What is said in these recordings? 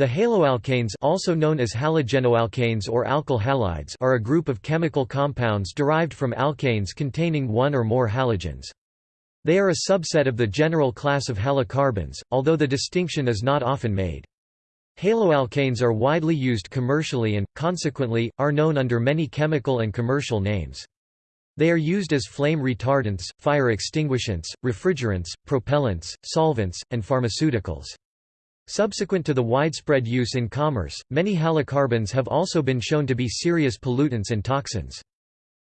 The haloalkanes also known as halogenoalkanes or alkyl halides are a group of chemical compounds derived from alkanes containing one or more halogens. They are a subset of the general class of halocarbons, although the distinction is not often made. Haloalkanes are widely used commercially and, consequently, are known under many chemical and commercial names. They are used as flame retardants, fire extinguishants, refrigerants, propellants, solvents, and pharmaceuticals. Subsequent to the widespread use in commerce, many halocarbons have also been shown to be serious pollutants and toxins.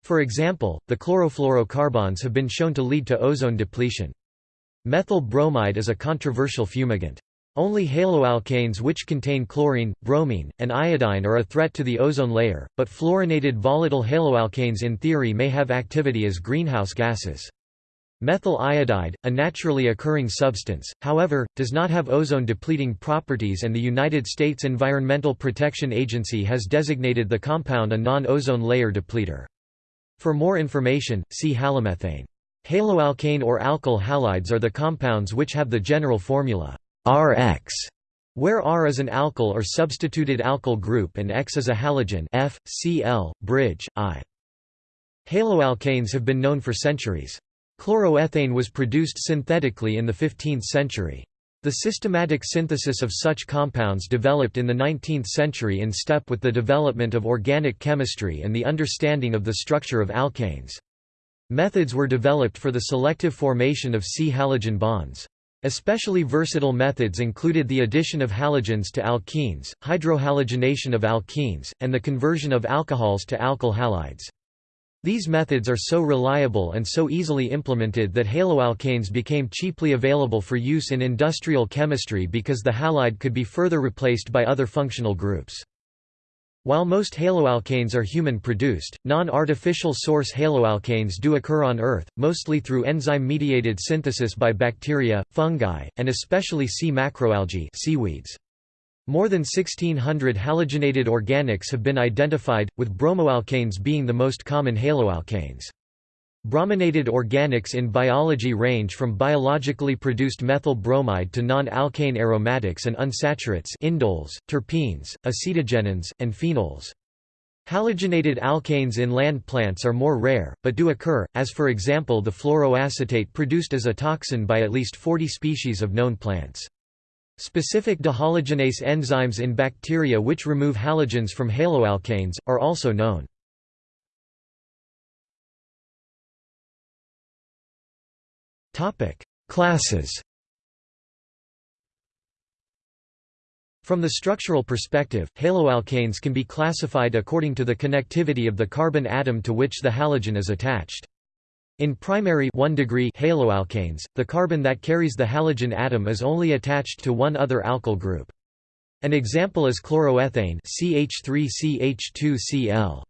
For example, the chlorofluorocarbons have been shown to lead to ozone depletion. Methyl bromide is a controversial fumigant. Only haloalkanes which contain chlorine, bromine, and iodine are a threat to the ozone layer, but fluorinated volatile haloalkanes in theory may have activity as greenhouse gases. Methyl iodide, a naturally occurring substance, however, does not have ozone-depleting properties and the United States Environmental Protection Agency has designated the compound a non-ozone layer depleter. For more information, see halomethane. Haloalkane or alkyl halides are the compounds which have the general formula Rx, where R is an alkyl or substituted alkyl group and X is a halogen F, Cl, bridge, I. Haloalkanes have been known for centuries. Chloroethane was produced synthetically in the 15th century. The systematic synthesis of such compounds developed in the 19th century in step with the development of organic chemistry and the understanding of the structure of alkanes. Methods were developed for the selective formation of C-halogen bonds. Especially versatile methods included the addition of halogens to alkenes, hydrohalogenation of alkenes, and the conversion of alcohols to alkyl halides. These methods are so reliable and so easily implemented that haloalkanes became cheaply available for use in industrial chemistry because the halide could be further replaced by other functional groups. While most haloalkanes are human-produced, non-artificial source haloalkanes do occur on Earth, mostly through enzyme-mediated synthesis by bacteria, fungi, and especially sea macroalgae seaweeds. More than 1600 halogenated organics have been identified, with bromoalkanes being the most common haloalkanes. Brominated organics in biology range from biologically produced methyl bromide to non-alkane aromatics and unsaturates indoles, terpenes, acetogenins, and phenols. Halogenated alkanes in land plants are more rare, but do occur, as for example the fluoroacetate produced as a toxin by at least 40 species of known plants. Specific dehalogenase enzymes in bacteria which remove halogens from haloalkanes, are also known. Classes From the structural perspective, haloalkanes can be classified according to the connectivity of the carbon atom to which the halogen is attached. In primary 1 degree haloalkanes, the carbon that carries the halogen atom is only attached to one other alkyl group. An example is chloroethane CH3CH2Cl.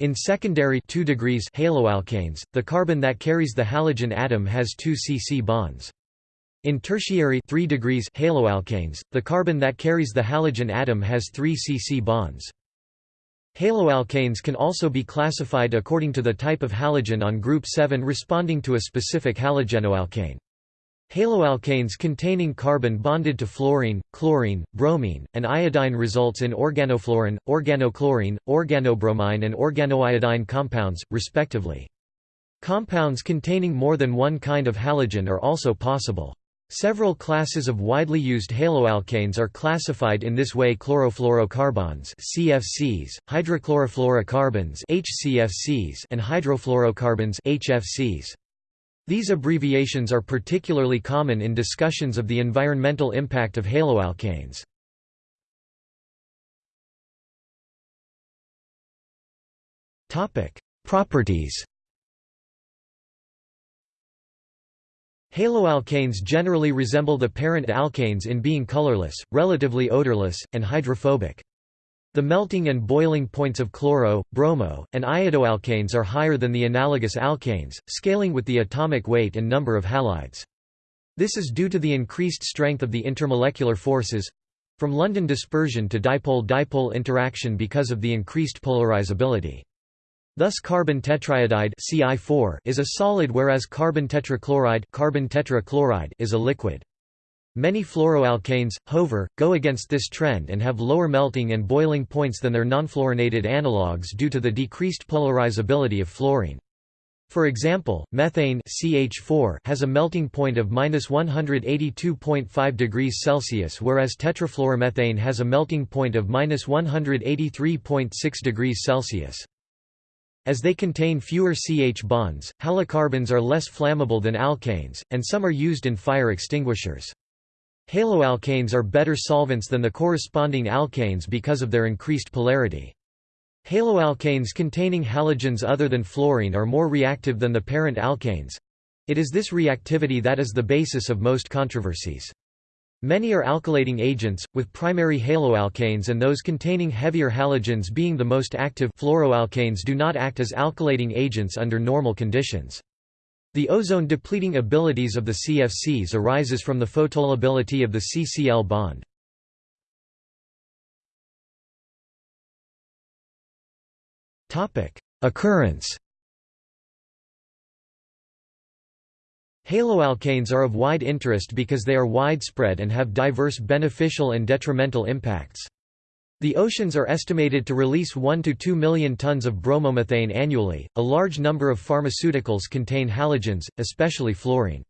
In secondary 2 degrees haloalkanes, the carbon that carries the halogen atom has two C-C bonds. In tertiary 3 degrees haloalkanes, the carbon that carries the halogen atom has three C-C bonds. Haloalkanes can also be classified according to the type of halogen on group 7 responding to a specific halogenoalkane. Haloalkanes containing carbon bonded to fluorine, chlorine, bromine, and iodine results in organofluorine, organochlorine, organobromine and organoiodine compounds, respectively. Compounds containing more than one kind of halogen are also possible. Several classes of widely used haloalkanes are classified in this way chlorofluorocarbons CFCs, hydrochlorofluorocarbons HCFCs and hydrofluorocarbons HFCs. These abbreviations are particularly common in discussions of the environmental impact of haloalkanes. Properties Haloalkanes generally resemble the parent alkanes in being colorless, relatively odorless, and hydrophobic. The melting and boiling points of chloro, bromo, and iodoalkanes are higher than the analogous alkanes, scaling with the atomic weight and number of halides. This is due to the increased strength of the intermolecular forces—from London dispersion to dipole-dipole interaction because of the increased polarizability. Thus carbon tetraiodide CI4 is a solid whereas carbon tetrachloride, carbon tetrachloride is a liquid. Many fluoroalkanes, however, go against this trend and have lower melting and boiling points than their nonfluorinated analogues due to the decreased polarizability of fluorine. For example, methane CH4 has a melting point of -182.5 degrees Celsius whereas tetrafluoromethane has a melting point of -183.6 degrees Celsius. As they contain fewer CH bonds, halocarbons are less flammable than alkanes, and some are used in fire extinguishers. Haloalkanes are better solvents than the corresponding alkanes because of their increased polarity. Haloalkanes containing halogens other than fluorine are more reactive than the parent alkanes. It is this reactivity that is the basis of most controversies. Many are alkylating agents, with primary haloalkanes and those containing heavier halogens being the most active fluoroalkanes do not act as alkylating agents under normal conditions. The ozone-depleting abilities of the CFCs arises from the photolability of the CCl bond. Occurrence Haloalkanes are of wide interest because they are widespread and have diverse beneficial and detrimental impacts. The oceans are estimated to release 1 to 2 million tons of bromomethane annually. A large number of pharmaceuticals contain halogens, especially fluorine.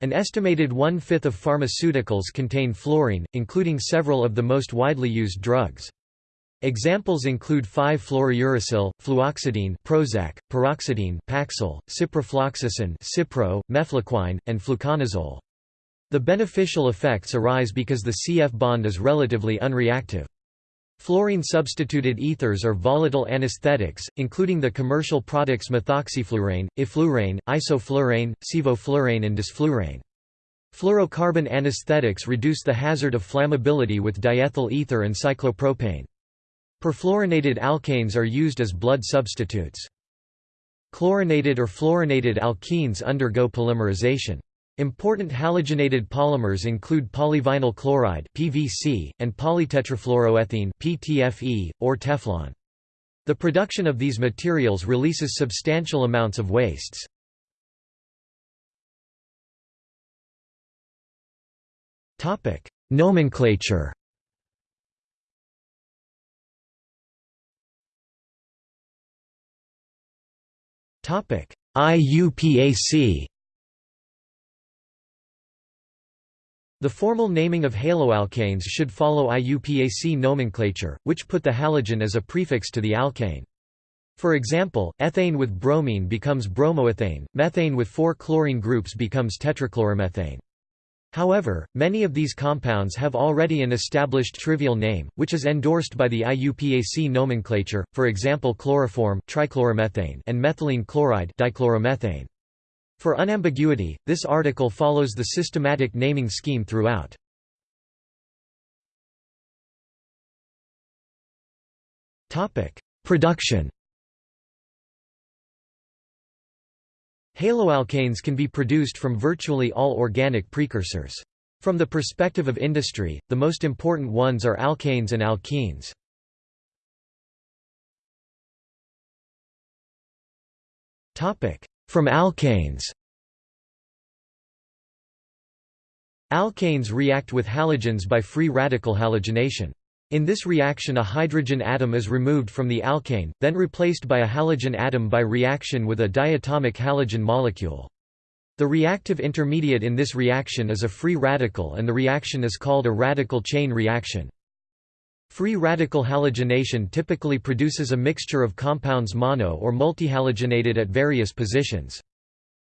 An estimated one-fifth of pharmaceuticals contain fluorine, including several of the most widely used drugs. Examples include 5-fluorouracil, fluoxetine, Prozac, paroxetine, Paxil, ciprofloxacin, Cipro, mefloquine, and fluconazole. The beneficial effects arise because the CF bond is relatively unreactive. Fluorine-substituted ethers are volatile anesthetics, including the commercial products methoxyflurane, enflurane, isoflurane, sevoflurane and desflurane. Fluorocarbon anesthetics reduce the hazard of flammability with diethyl ether and cyclopropane. Perfluorinated alkanes are used as blood substitutes. Chlorinated or fluorinated alkenes undergo polymerization. Important halogenated polymers include polyvinyl chloride (PVC) and polytetrafluoroethene (PTFE) or Teflon. The production of these materials releases substantial amounts of wastes. Topic: Nomenclature IUPAC The formal naming of haloalkanes should follow IUPAC nomenclature, which put the halogen as a prefix to the alkane. For example, ethane with bromine becomes bromoethane, methane with four chlorine groups becomes tetrachloromethane. However, many of these compounds have already an established trivial name, which is endorsed by the IUPAC nomenclature, for example chloroform trichloromethane and methylene chloride dichloromethane. For unambiguity, this article follows the systematic naming scheme throughout. Production Haloalkanes can be produced from virtually all organic precursors. From the perspective of industry, the most important ones are alkanes and alkenes. From alkanes Alkanes react with halogens by free radical halogenation. In this reaction a hydrogen atom is removed from the alkane, then replaced by a halogen atom by reaction with a diatomic halogen molecule. The reactive intermediate in this reaction is a free radical and the reaction is called a radical chain reaction. Free radical halogenation typically produces a mixture of compounds mono or multihalogenated at various positions.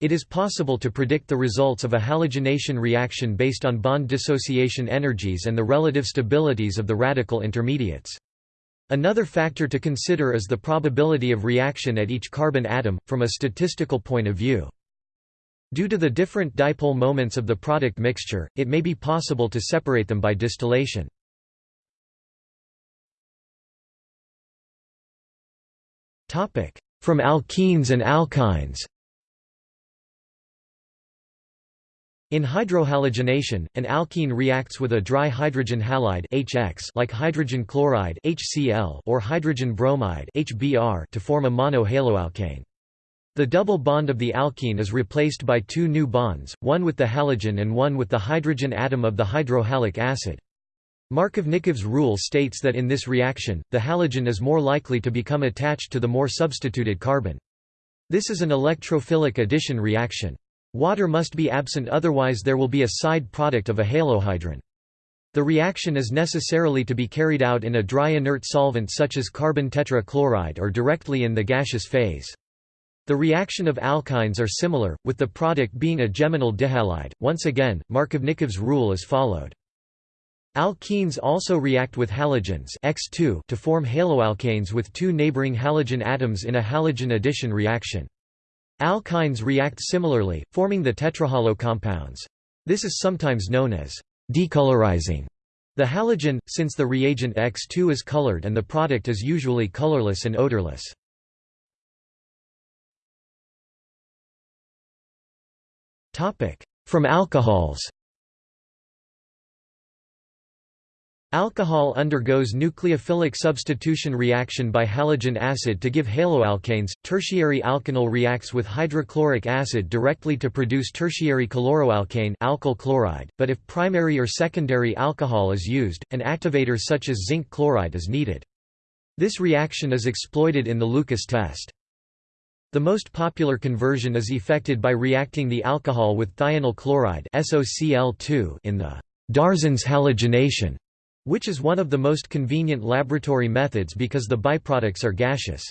It is possible to predict the results of a halogenation reaction based on bond dissociation energies and the relative stabilities of the radical intermediates. Another factor to consider is the probability of reaction at each carbon atom, from a statistical point of view. Due to the different dipole moments of the product mixture, it may be possible to separate them by distillation. From alkenes and alkynes In hydrohalogenation, an alkene reacts with a dry hydrogen halide HX like hydrogen chloride HCl or hydrogen bromide HBr to form a monohaloalkane. The double bond of the alkene is replaced by two new bonds, one with the halogen and one with the hydrogen atom of the hydrohalic acid. Markovnikov's rule states that in this reaction, the halogen is more likely to become attached to the more substituted carbon. This is an electrophilic addition reaction. Water must be absent otherwise there will be a side product of a halohydrin. The reaction is necessarily to be carried out in a dry inert solvent such as carbon tetrachloride or directly in the gaseous phase. The reaction of alkynes are similar, with the product being a geminal dihalide. Once again, Markovnikov's rule is followed. Alkenes also react with halogens X2 to form haloalkanes with two neighboring halogen atoms in a halogen addition reaction. Alkynes react similarly, forming the tetrahalo compounds. This is sometimes known as decolorizing the halogen, since the reagent X2 is colored and the product is usually colorless and odorless. From alcohols Alcohol undergoes nucleophilic substitution reaction by halogen acid to give haloalkanes. Tertiary alkanol reacts with hydrochloric acid directly to produce tertiary chloroalkane alkyl chloride, but if primary or secondary alcohol is used, an activator such as zinc chloride is needed. This reaction is exploited in the Lucas test. The most popular conversion is effected by reacting the alcohol with thionyl chloride SOCl2 in the Darzens halogenation, which is one of the most convenient laboratory methods because the byproducts are gaseous.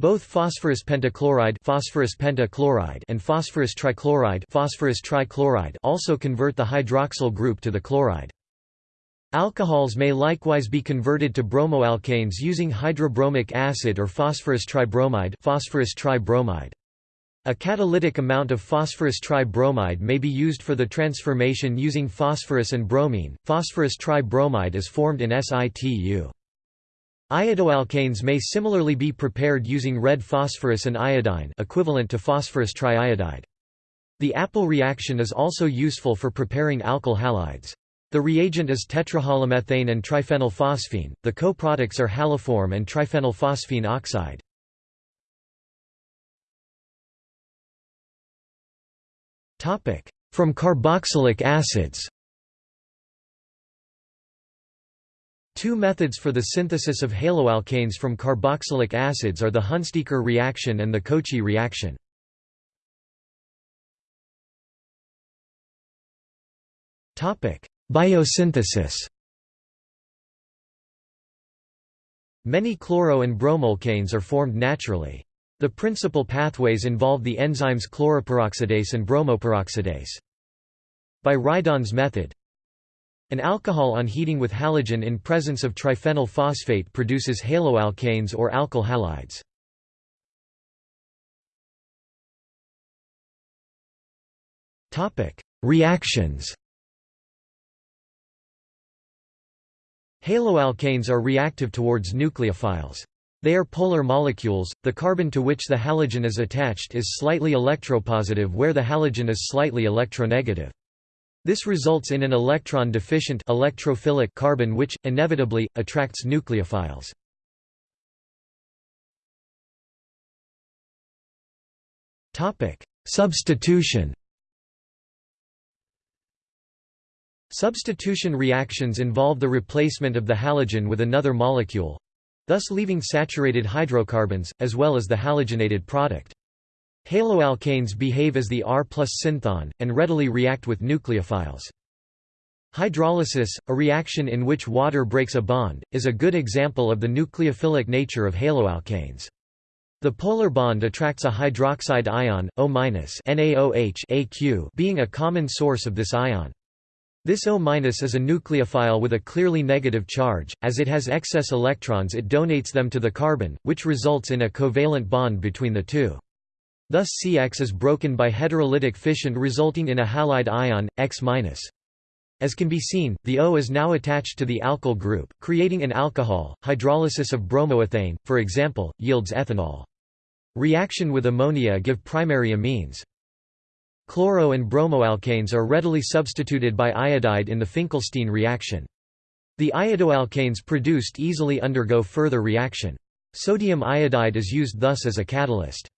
Both phosphorus pentachloride, phosphorus pentachloride and phosphorus trichloride, phosphorus trichloride also convert the hydroxyl group to the chloride. Alcohols may likewise be converted to bromoalkanes using hydrobromic acid or phosphorus tribromide, phosphorus tribromide. A catalytic amount of phosphorus tribromide may be used for the transformation using phosphorus and bromine. Phosphorus tribromide is formed in situ. Iodoalkanes may similarly be prepared using red phosphorus and iodine equivalent to phosphorus triiodide. The Appel reaction is also useful for preparing alkyl halides. The reagent is tetrahalomethane and triphenylphosphine, the co-products are haloform and triphenylphosphine oxide. From carboxylic acids Two methods for the synthesis of haloalkanes from carboxylic acids are the Hunsdiecker reaction and the Kochi reaction. Biosynthesis Many chloro- and bromoalkanes are formed naturally. The principal pathways involve the enzymes chloroperoxidase and bromoperoxidase. By Rydon's method, an alcohol on heating with halogen in presence of triphenyl phosphate produces haloalkanes or alkyl halides. Reactions Haloalkanes are reactive towards nucleophiles. They are polar molecules, the carbon to which the halogen is attached is slightly electropositive where the halogen is slightly electronegative. This results in an electron-deficient electrophilic carbon which, inevitably, attracts nucleophiles. Substitution Substitution reactions involve the replacement of the halogen with another molecule thus leaving saturated hydrocarbons, as well as the halogenated product. Haloalkanes behave as the R plus synthon, and readily react with nucleophiles. Hydrolysis, a reaction in which water breaks a bond, is a good example of the nucleophilic nature of haloalkanes. The polar bond attracts a hydroxide ion, O-, NaOH being a common source of this ion. This O- is a nucleophile with a clearly negative charge, as it has excess electrons it donates them to the carbon, which results in a covalent bond between the two. Thus CX is broken by heterolytic fission resulting in a halide ion, X-. As can be seen, the O is now attached to the alkyl group, creating an alcohol. Hydrolysis of bromoethane, for example, yields ethanol. Reaction with ammonia give primary amines. Chloro and bromoalkanes are readily substituted by iodide in the Finkelstein reaction. The iodoalkanes produced easily undergo further reaction. Sodium iodide is used thus as a catalyst.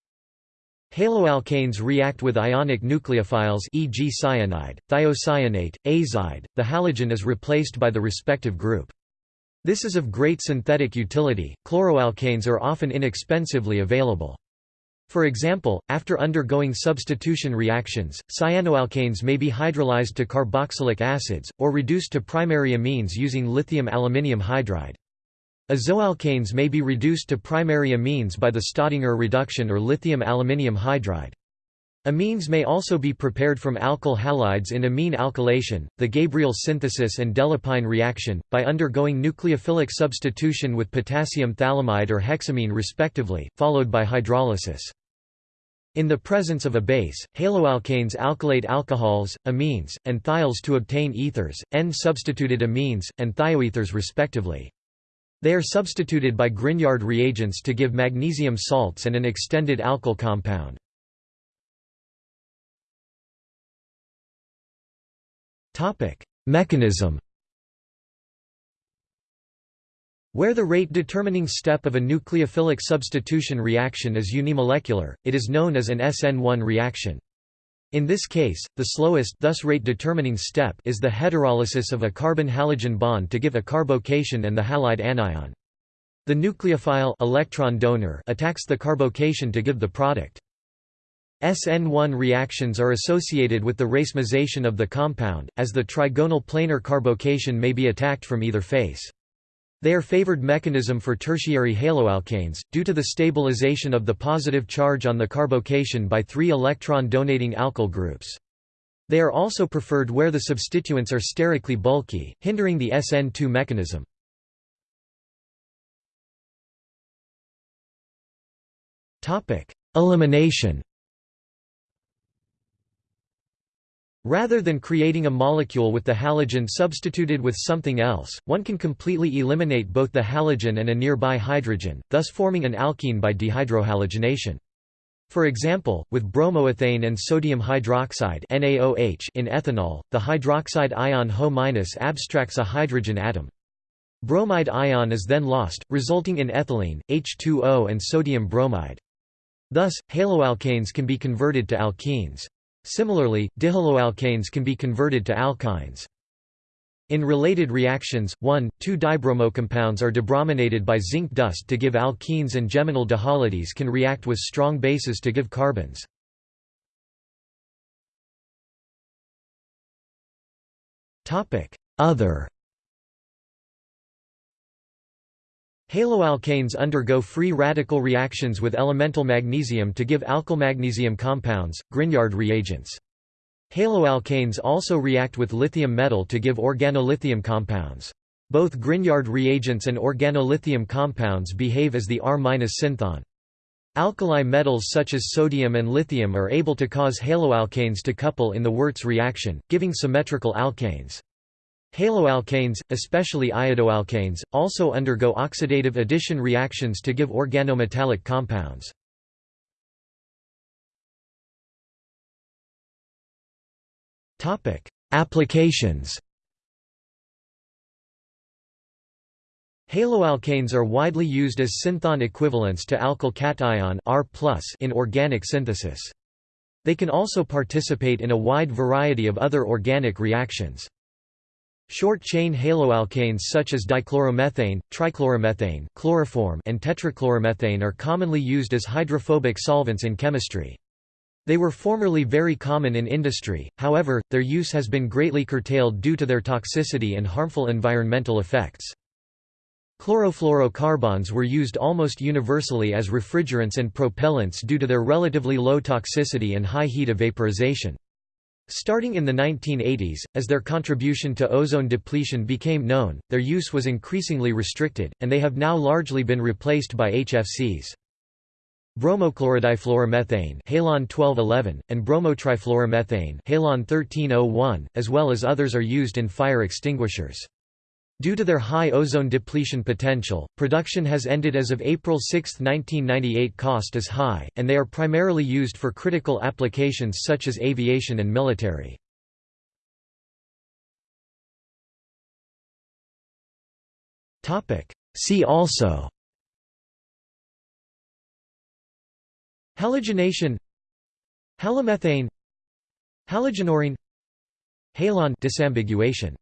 Haloalkanes react with ionic nucleophiles e.g. cyanide, thiocyanate, azide, the halogen is replaced by the respective group. This is of great synthetic utility. Chloroalkanes are often inexpensively available. For example, after undergoing substitution reactions, cyanoalkanes may be hydrolyzed to carboxylic acids, or reduced to primary amines using lithium aluminium hydride. Azoalkanes may be reduced to primary amines by the Staudinger reduction or lithium aluminium hydride. Amines may also be prepared from alkyl halides in amine alkylation, the Gabriel synthesis and Delépine reaction, by undergoing nucleophilic substitution with potassium phthalimide or hexamine respectively, followed by hydrolysis. In the presence of a base, haloalkanes alkylate alcohols, amines, and thiols to obtain ethers, N-substituted amines, and thioethers respectively. They are substituted by Grignard reagents to give magnesium salts and an extended alkyl compound. Mechanism Where the rate-determining step of a nucleophilic substitution reaction is unimolecular, it is known as an SN1 reaction. In this case, the slowest thus rate-determining step is the heterolysis of a carbon-halogen bond to give a carbocation and the halide anion. The nucleophile electron donor attacks the carbocation to give the product. SN1 reactions are associated with the racemization of the compound, as the trigonal planar carbocation may be attacked from either face. They are favored mechanism for tertiary haloalkanes, due to the stabilization of the positive charge on the carbocation by three electron-donating alkyl groups. They are also preferred where the substituents are sterically bulky, hindering the SN2 mechanism. Elimination Rather than creating a molecule with the halogen substituted with something else, one can completely eliminate both the halogen and a nearby hydrogen, thus forming an alkene by dehydrohalogenation. For example, with bromoethane and sodium hydroxide NaOH in ethanol, the hydroxide ion HO- abstracts a hydrogen atom. Bromide ion is then lost, resulting in ethylene, H2O and sodium bromide. Thus, haloalkanes can be converted to alkenes. Similarly, dihaloalkanes can be converted to alkynes. In related reactions, 1,2-dibromo compounds are debrominated by zinc dust to give alkenes and geminal dihalides can react with strong bases to give carbenes. Other Haloalkanes undergo free radical reactions with elemental magnesium to give alkylmagnesium compounds, Grignard reagents. Haloalkanes also react with lithium metal to give organolithium compounds. Both Grignard reagents and organolithium compounds behave as the R- synthon. Alkali metals such as sodium and lithium are able to cause haloalkanes to couple in the Wurtz reaction, giving symmetrical alkanes. Haloalkanes, especially iodoalkanes, also undergo oxidative addition reactions to give organometallic compounds. Applications Haloalkanes are widely used as synthon equivalents to alkyl cation R in organic synthesis. They can also participate in a wide variety of other organic reactions. Short-chain haloalkanes such as dichloromethane, trichloromethane chloroform and tetrachloromethane are commonly used as hydrophobic solvents in chemistry. They were formerly very common in industry, however, their use has been greatly curtailed due to their toxicity and harmful environmental effects. Chlorofluorocarbons were used almost universally as refrigerants and propellants due to their relatively low toxicity and high heat of vaporization. Starting in the 1980s, as their contribution to ozone depletion became known, their use was increasingly restricted, and they have now largely been replaced by HFCs. Bromochlorodifluoromethane halon 1211, and bromotrifluoromethane halon 1301, as well as others are used in fire extinguishers. Due to their high ozone depletion potential, production has ended as of April 6, 1998 cost is high, and they are primarily used for critical applications such as aviation and military. See also Halogenation Halomethane Halogenorine Halon disambiguation